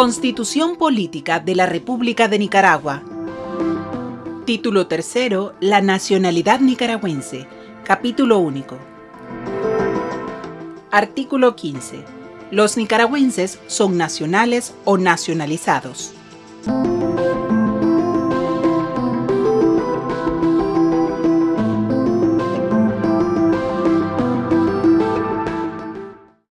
Constitución Política de la República de Nicaragua. Título tercero, La nacionalidad nicaragüense. Capítulo único. Artículo 15. Los nicaragüenses son nacionales o nacionalizados.